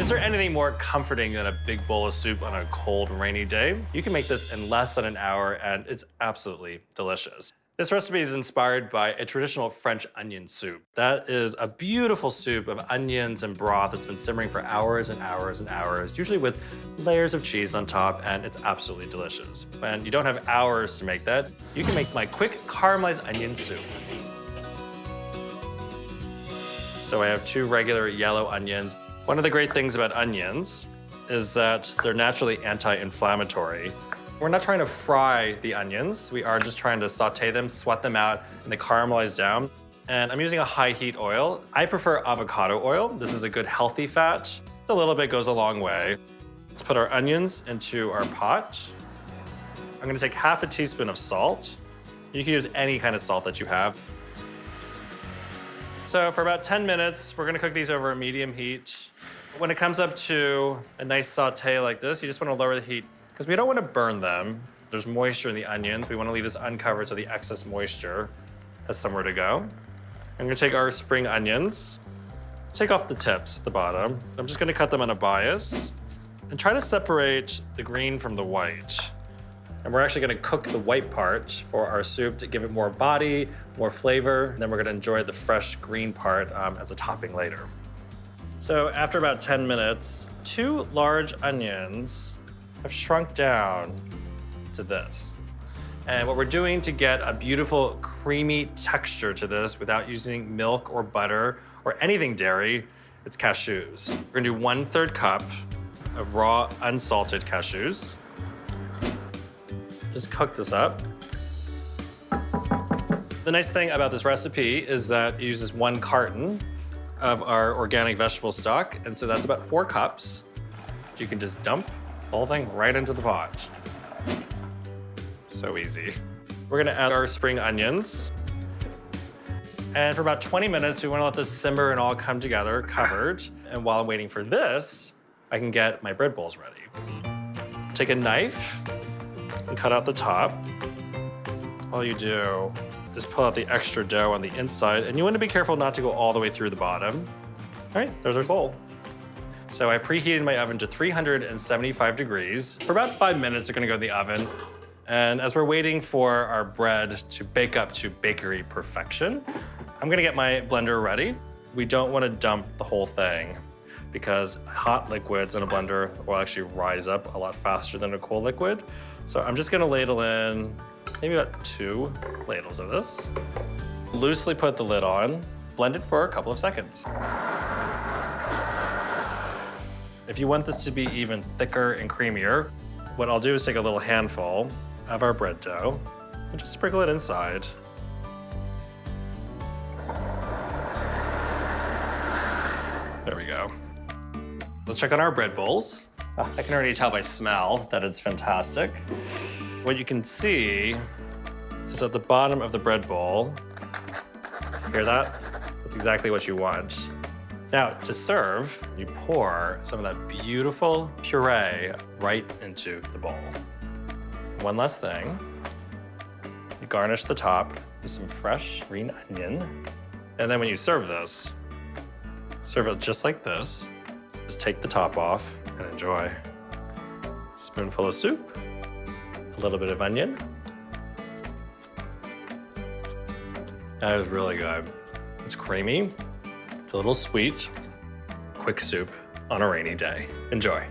Is there anything more comforting than a big bowl of soup on a cold, rainy day? You can make this in less than an hour, and it's absolutely delicious. This recipe is inspired by a traditional French onion soup. That is a beautiful soup of onions and broth that's been simmering for hours and hours and hours, usually with layers of cheese on top, and it's absolutely delicious. And you don't have hours to make that. You can make my quick caramelized onion soup. So I have two regular yellow onions. One of the great things about onions is that they're naturally anti-inflammatory. We're not trying to fry the onions. We are just trying to saute them, sweat them out, and they caramelize down. And I'm using a high heat oil. I prefer avocado oil. This is a good healthy fat. A little bit goes a long way. Let's put our onions into our pot. I'm gonna take half a teaspoon of salt. You can use any kind of salt that you have. So for about 10 minutes, we're gonna cook these over a medium heat. When it comes up to a nice saute like this, you just wanna lower the heat because we don't want to burn them. There's moisture in the onions. We want to leave this uncovered so the excess moisture has somewhere to go. I'm gonna take our spring onions, take off the tips at the bottom. I'm just gonna cut them on a bias and try to separate the green from the white. And we're actually gonna cook the white part for our soup to give it more body, more flavor. And then we're gonna enjoy the fresh green part um, as a topping later. So after about 10 minutes, two large onions have shrunk down to this. And what we're doing to get a beautiful creamy texture to this without using milk or butter or anything dairy, it's cashews. We're gonna do one third cup of raw unsalted cashews. Just cook this up. The nice thing about this recipe is that it uses one carton of our organic vegetable stock, and so that's about four cups. You can just dump the whole thing right into the pot. So easy. We're gonna add our spring onions. And for about 20 minutes, we wanna let this simmer and all come together, covered. And while I'm waiting for this, I can get my bread bowls ready. Take a knife and cut out the top. All you do is pull out the extra dough on the inside, and you wanna be careful not to go all the way through the bottom. All right, there's our bowl. So I preheated my oven to 375 degrees. For about five minutes, they're gonna go in the oven. And as we're waiting for our bread to bake up to bakery perfection, I'm gonna get my blender ready. We don't wanna dump the whole thing because hot liquids in a blender will actually rise up a lot faster than a cool liquid. So I'm just gonna ladle in maybe about two ladles of this. Loosely put the lid on, blend it for a couple of seconds. If you want this to be even thicker and creamier, what I'll do is take a little handful of our bread dough and just sprinkle it inside. There we go. Let's check on our bread bowls. Ah, I can already tell by smell that it's fantastic. What you can see is at the bottom of the bread bowl, hear that? That's exactly what you want. Now, to serve, you pour some of that beautiful puree right into the bowl. One last thing, you garnish the top with some fresh green onion. And then when you serve this, serve it just like this. Just take the top off and enjoy. Spoonful of soup, a little bit of onion. That is really good. It's creamy, it's a little sweet. Quick soup on a rainy day. Enjoy.